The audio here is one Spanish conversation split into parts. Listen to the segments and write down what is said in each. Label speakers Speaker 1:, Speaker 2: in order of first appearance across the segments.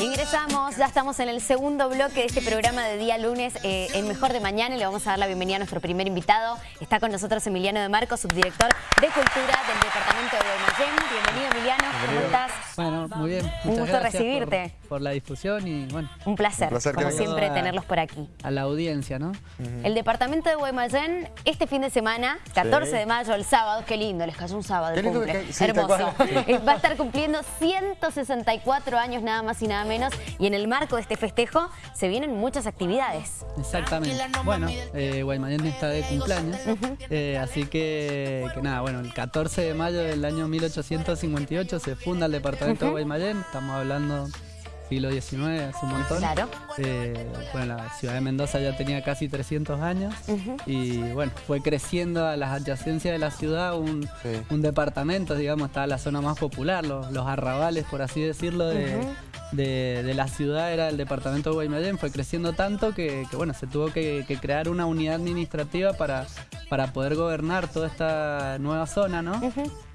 Speaker 1: Ingresamos, ya estamos en el segundo bloque de este programa de día lunes, eh, el mejor de mañana, y le vamos a dar la bienvenida a nuestro primer invitado. Está con nosotros Emiliano de Marco, subdirector de Cultura del Departamento de Guaymallén. Bienvenido Emiliano, ¿cómo estás?
Speaker 2: Bueno, muy bien.
Speaker 1: Un gusto recibirte.
Speaker 2: Por, la difusión y bueno.
Speaker 1: Un placer, como siempre, tenerlos por aquí.
Speaker 2: A la audiencia, ¿no?
Speaker 1: El Departamento de Guaymallén, este fin de semana, 14 de mayo, el sábado, qué lindo, les cayó un sábado cumple. Hermoso. Eh, va a estar cumpliendo 164 años nada más y nada menos y en el marco de este festejo se vienen muchas actividades.
Speaker 2: Exactamente. Bueno, eh, Guaymallén está de cumpleaños, eh, así que, que, nada, bueno, el 14 de mayo del año 1858 se funda el departamento de Guaymallén, estamos hablando siglo XIX, hace un montón.
Speaker 1: Claro.
Speaker 2: Eh, bueno, la ciudad de Mendoza ya tenía casi 300 años y bueno, fue creciendo a las adyacencias de la ciudad un, departamento, digamos, estaba la zona más popular, los, los arrabales, por así decirlo, de, de, la ciudad era el departamento de Guaymallén, fue creciendo tanto que, bueno, se tuvo que, crear una unidad administrativa para, para poder gobernar toda esta nueva zona, ¿no?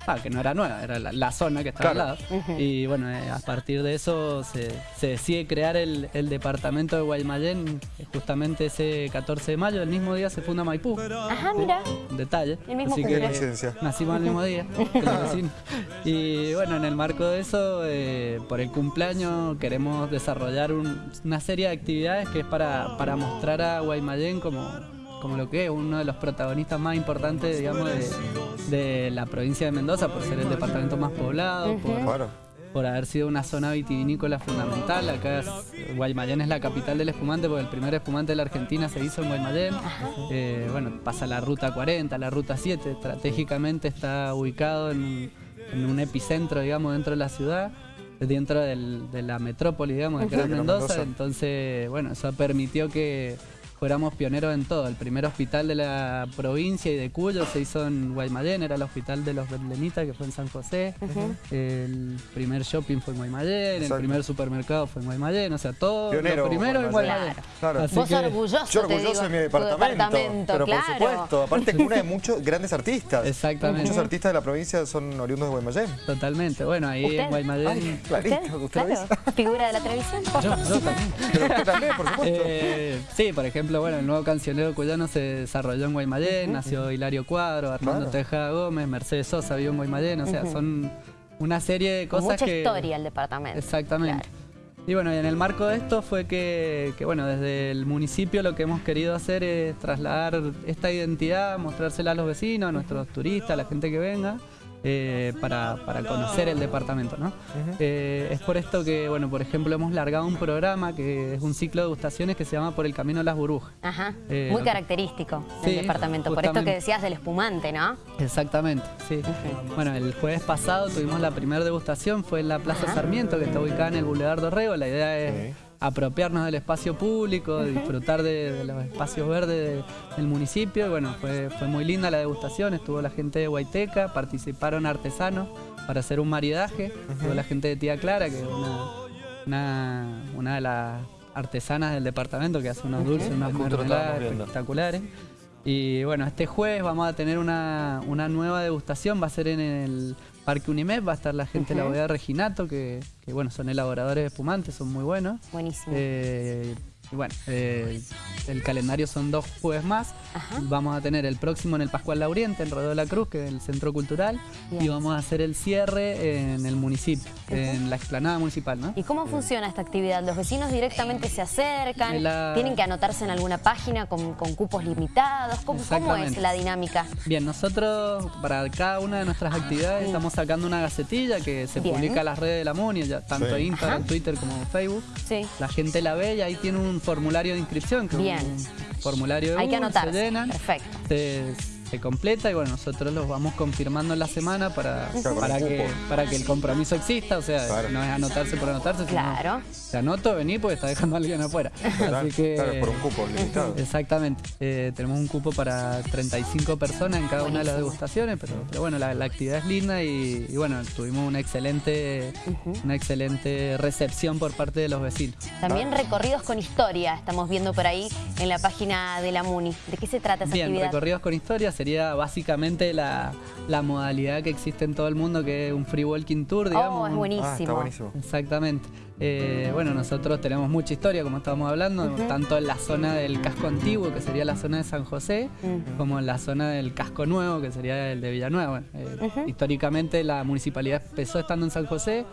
Speaker 2: Ah, que no era nueva, era la, zona que estaba al lado. Y bueno, eh, a partir de eso se, decide crear el, departamento de Guaymallén justamente ese 14 de mayo, el mismo día se funda Maipú.
Speaker 1: Ajá, mira.
Speaker 2: detalle.
Speaker 1: El mismo
Speaker 2: Así que nacimos el mismo día, Y bueno, en el marco de eso, eh, por el cumpleaños queremos desarrollar una serie de actividades que es para, para mostrar a Guaymallén como como lo que es uno de los protagonistas más importantes, digamos, de, la provincia de Mendoza, por ser el departamento más poblado, por, haber sido una zona vitivinícola fundamental. Acá Guaymallén es la capital del espumante, porque el primer espumante de la Argentina se hizo en Guaymallén. Eh, bueno, pasa la ruta 40, la ruta 7, estratégicamente está ubicado en un, epicentro, digamos, dentro de la ciudad dentro de la metrópoli, digamos, de Gran Mendoza. Entonces, bueno, eso permitió que fuéramos pioneros en todo. El primer hospital de la provincia y de Cuyo se hizo en Guaymallén, era el hospital de los Berlenitas que fue en San José. El primer shopping fue en Guaymallén, el primer supermercado fue en Guaymallén, o sea, todo lo primero en Guaymallén.
Speaker 1: Claro. Vos orgulloso,
Speaker 3: Yo orgulloso de mi departamento, pero por supuesto, aparte es una de muchos grandes artistas.
Speaker 2: Exactamente.
Speaker 3: Muchos artistas de la provincia son oriundos de Guaymallén.
Speaker 2: Totalmente, bueno, ahí en Guaymallén...
Speaker 3: clarito, ¿usted,
Speaker 1: ¿Figura de la televisión?
Speaker 2: Yo, yo también.
Speaker 3: Pero usted también, por supuesto.
Speaker 2: Eh, sí, por ejemplo, bueno, el nuevo cancionero cuyano se desarrolló en Guaymallén, nació Hilario Cuadro, Armando Tejada Gómez, Mercedes Sosa vivió en Guaymallén, o sea, son una serie de cosas
Speaker 1: mucha
Speaker 2: que...
Speaker 1: historia el departamento.
Speaker 2: Exactamente. Y bueno, y en el marco de esto fue que, que, bueno, desde el municipio lo que hemos querido hacer es trasladar esta identidad, mostrársela a los vecinos, a nuestros turistas, a la gente que venga, eh, para, conocer el departamento. ¿no? Eh, es por esto que, bueno, por ejemplo, hemos largado un programa que es un ciclo de degustaciones que se llama Por el Camino de las Burbujas.
Speaker 1: Ajá, eh, muy característico del departamento, por esto que decías del espumante, ¿no?
Speaker 2: Exactamente, sí. Bueno, el jueves pasado tuvimos la primera degustación, fue en la Plaza Sarmiento, que está ubicada en el Boulevard Dorrego. La idea es apropiarnos del espacio público, disfrutar de, los espacios verdes del municipio. Y bueno, fue, fue muy linda la degustación, estuvo la gente de Huayteca, participaron artesanos para hacer un maridaje, estuvo la gente de Tía Clara, que es una, una, de las artesanas del departamento que hace unos dulces, unas mermeladas espectaculares. Y bueno, este jueves vamos a tener una, una nueva degustación, va a ser en el Parque Unimed, va a estar la gente de la bodega Reginato, que, que, bueno, son elaboradores de espumantes, son muy buenos.
Speaker 1: Buenísimo.
Speaker 2: Eh, y bueno, eh, el calendario son dos jueves más. Vamos a tener el próximo en el Pascual Lauriente, en Rodeo de la Cruz, que es el Centro Cultural. Y vamos a hacer el cierre en el municipio, en la explanada municipal. ¿no?
Speaker 1: ¿Y cómo funciona esta actividad? ¿Los vecinos directamente se acercan? ¿Tienen que anotarse en alguna página con, cupos limitados? ¿Cómo, es la dinámica?
Speaker 2: Bien, nosotros para cada una de nuestras actividades estamos sacando una gacetilla que se publica en las redes de la MUNI, tanto en Instagram, Twitter como Facebook.
Speaker 1: Sí.
Speaker 2: La gente la ve y ahí tiene un formulario de inscripción, que
Speaker 1: Bien.
Speaker 2: un formulario de
Speaker 1: Hay que anotar.
Speaker 2: se llena,
Speaker 1: Perfecto
Speaker 2: se completa y bueno, nosotros los vamos confirmando en la semana para, para, que, para que el compromiso exista, o sea, no es anotarse por anotarse,
Speaker 1: claro.
Speaker 2: sino te anoto, vení porque está dejando a alguien afuera.
Speaker 3: Así que, por un cupo limitado.
Speaker 2: Exactamente, eh, tenemos un cupo para 35 personas en cada una de las degustaciones, pero, pero bueno, la, actividad es linda y, bueno, tuvimos una excelente, una excelente recepción por parte de los vecinos.
Speaker 1: También recorridos con historia, estamos viendo por ahí en la página de la MUNI. ¿De qué se trata esa
Speaker 2: Bien,
Speaker 1: actividad?
Speaker 2: recorridos con historia, sería básicamente la, modalidad que existe en todo el mundo, que es un free walking tour, digamos.
Speaker 1: Oh, es buenísimo. Ah, está
Speaker 3: buenísimo.
Speaker 2: Exactamente. Eh, bueno, nosotros tenemos mucha historia, como estábamos hablando, tanto en la zona del casco antiguo, que sería la zona de San José, como en la zona del casco nuevo, que sería el de Villanueva. Eh, históricamente la municipalidad empezó estando en San José,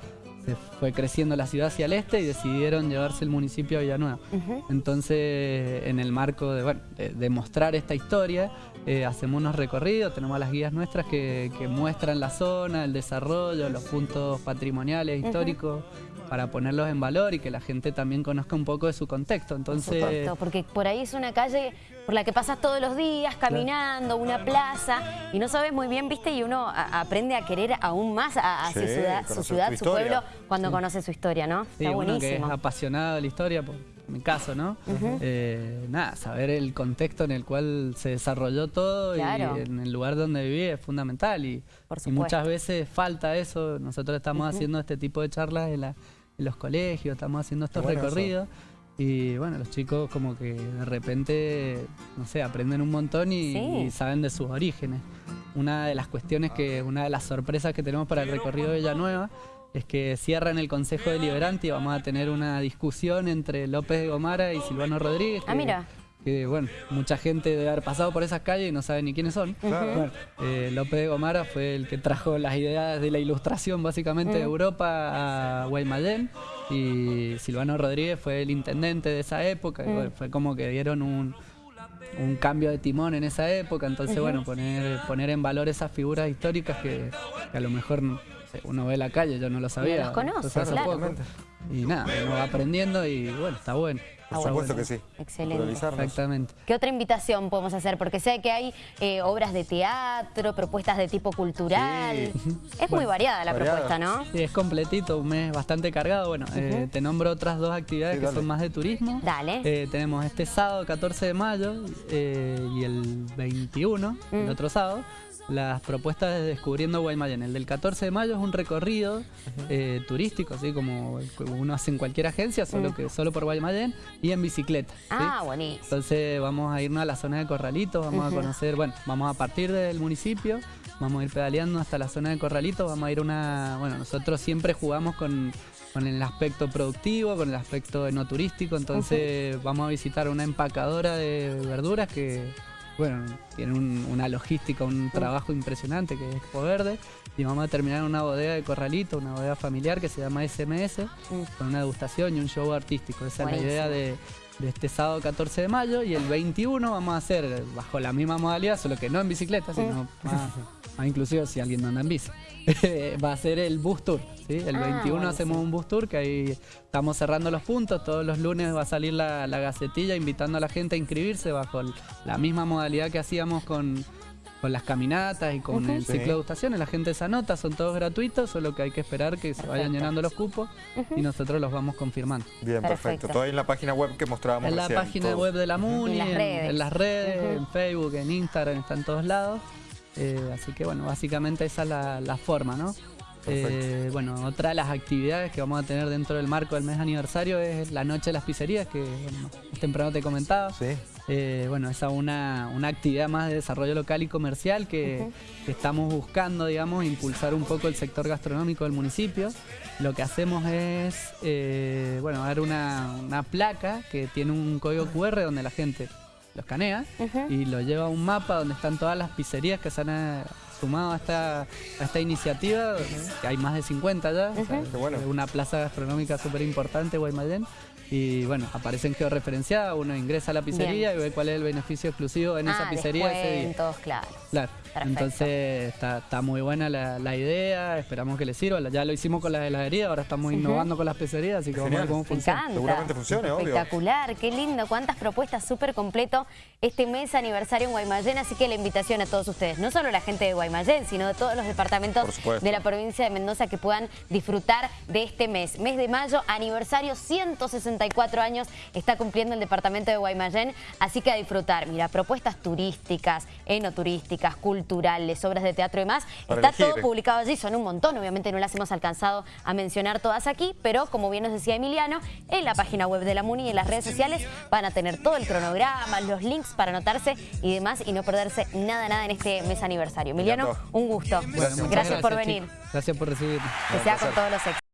Speaker 2: se fue creciendo la ciudad hacia el este y decidieron llevarse el municipio a Villanueva. Entonces, en el marco de, bueno, de, mostrar esta historia, eh, hacemos unos recorridos, tenemos las guías nuestras que, muestran la zona, el desarrollo, los puntos patrimoniales, históricos para ponerlos en valor y que la gente también conozca un poco de su contexto. Entonces,
Speaker 1: porque por ahí es una calle por la que pasas todos los días caminando, una plaza, y no sabes muy bien, viste, y uno aprende a querer aún más a, su ciudad, su, pueblo, cuando conoce su historia, ¿no?
Speaker 2: Sí, Está buenísimo. que es apasionado de la historia, por mi caso, ¿no? Eh, nada, saber el contexto en el cual se desarrolló todo y en el lugar donde viví es fundamental y, y muchas veces falta eso. Nosotros estamos haciendo este tipo de charlas en la en los colegios, estamos haciendo estos recorridos. Y bueno, los chicos como que de repente, no sé, aprenden un montón y, saben de sus orígenes. Una de las cuestiones que, una de las sorpresas que tenemos para el recorrido de Villanueva es que cierran el Consejo Deliberante y vamos a tener una discusión entre López de Gomara y Silvano Rodríguez.
Speaker 1: Ah, mira
Speaker 2: que bueno, mucha gente debe haber pasado por esas calles y no sabe ni quiénes son. Eh, López de Gomara fue el que trajo las ideas de la ilustración básicamente de Europa a Guaymallén y Silvano Rodríguez fue el intendente de esa época. fue como que dieron un, cambio de timón en esa época, entonces bueno, poner, poner en valor esas figuras históricas que, a lo mejor uno ve la calle, yo no lo sabía.
Speaker 1: No los conoce, claro.
Speaker 2: Y nada, uno va aprendiendo y bueno, está bueno.
Speaker 3: Por supuesto que sí.
Speaker 1: Excelente.
Speaker 2: Exactamente.
Speaker 1: ¿Qué otra invitación podemos hacer? Porque sé que hay eh, obras de teatro, propuestas de tipo cultural. Es muy variada la propuesta, ¿no?
Speaker 2: Sí, es completito, un mes bastante cargado. Bueno, eh, te nombro otras dos actividades que son más de turismo.
Speaker 1: Dale.
Speaker 2: Eh, tenemos este sábado 14 de mayo y el 21, el mm. otro sábado, las propuestas de Descubriendo Guaymallén. El del 14 de mayo es un recorrido eh, turístico, así como uno hace en cualquier agencia, solo que solo por Guaymallén, y en bicicleta.
Speaker 1: Ah, buenísimo.
Speaker 2: Entonces vamos a irnos a la zona de Corralitos, vamos a conocer, bueno, vamos a partir del municipio, vamos a ir pedaleando hasta la zona de Corralitos, vamos a ir una, bueno, nosotros siempre jugamos con con el aspecto productivo, con el aspecto no turístico, entonces vamos a visitar una empacadora de verduras que bueno, tienen una logística, un trabajo impresionante que es Expo Verde. Y vamos a terminar en una bodega de corralito, una bodega familiar que se llama SMS, mm. con una degustación y un show artístico. Esa es la idea de, este sábado 14 de mayo. Y el 21 vamos a hacer bajo la misma modalidad, solo que no en bicicleta, sino mm. Más, inclusive si alguien no anda en bici. va a ser el bus tour. ¿sí? El 21 ah, hacemos un bus tour que ahí estamos cerrando los puntos. Todos los lunes va a salir la, gacetilla invitando a la gente a inscribirse bajo la misma modalidad que hacíamos con, las caminatas y con el ciclo de gustaciones. La gente se anota, son todos gratuitos, solo que hay que esperar que se vayan llenando los cupos y nosotros los vamos confirmando.
Speaker 3: Bien, perfecto. Todo ahí en la página web que mostrábamos
Speaker 2: En la página web de la MUNI, en las redes, en, Facebook, en Instagram, está en todos lados. Eh, así que bueno, básicamente esa es la, forma, ¿no? Eh, bueno, otra de las actividades que vamos a tener dentro del marco del mes aniversario es la Noche de las Pizzerías, que temprano te comentaba. Sí. Eh, bueno, esa es una, actividad más de desarrollo local y comercial que, estamos buscando, digamos, impulsar un poco el sector gastronómico del municipio. Lo que hacemos es, bueno, dar una, una placa que tiene un código QR donde la gente lo escanea y lo lleva a un mapa donde están todas las pizzerías que se han eh, sumado a esta, a esta iniciativa, que hay más de 50 ya, una plaza gastronómica súper importante, Guaymallén. Y bueno, aparecen georreferenciadas, uno ingresa a la pizzería y ve cuál es el beneficio exclusivo en esa ah, pizzería ese
Speaker 1: día. claro.
Speaker 2: Claro. Entonces está, muy buena la, idea, esperamos que les sirva. Ya lo hicimos con la heladería, ahora estamos innovando con las pizzerías, así que vamos a ver cómo funciona.
Speaker 3: Seguramente funcione,
Speaker 1: obvio. Espectacular, qué lindo, cuántas propuestas súper completo este mes aniversario en Guaymallén, así que la invitación a todos ustedes, no solo la gente de Guaymallén, Guaymallén, sino de todos los departamentos de la provincia de Mendoza que puedan disfrutar de este mes. Mes de mayo, aniversario, 164 años está cumpliendo el departamento de Guaymallén, así que a disfrutar. Mira, propuestas turísticas, enoturísticas, culturales, obras de teatro y más. está todo publicado allí, son un montón, obviamente no las hemos alcanzado a mencionar todas aquí, pero como bien nos decía Emiliano, en la página web de la MUNI y en las redes sociales van a tener todo el cronograma, los links para anotarse y demás y no perderse nada, nada en este mes aniversario. Emiliano, un gusto. gracias, por venir.
Speaker 2: Gracias por recibirme.
Speaker 1: Que sea con todos los éxitos.